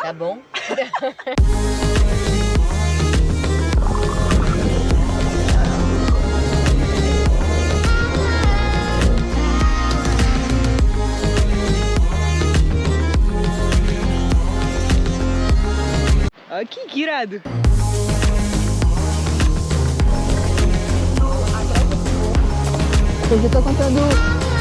Tá bom? Aqui, que irado. Hoje eu tô contando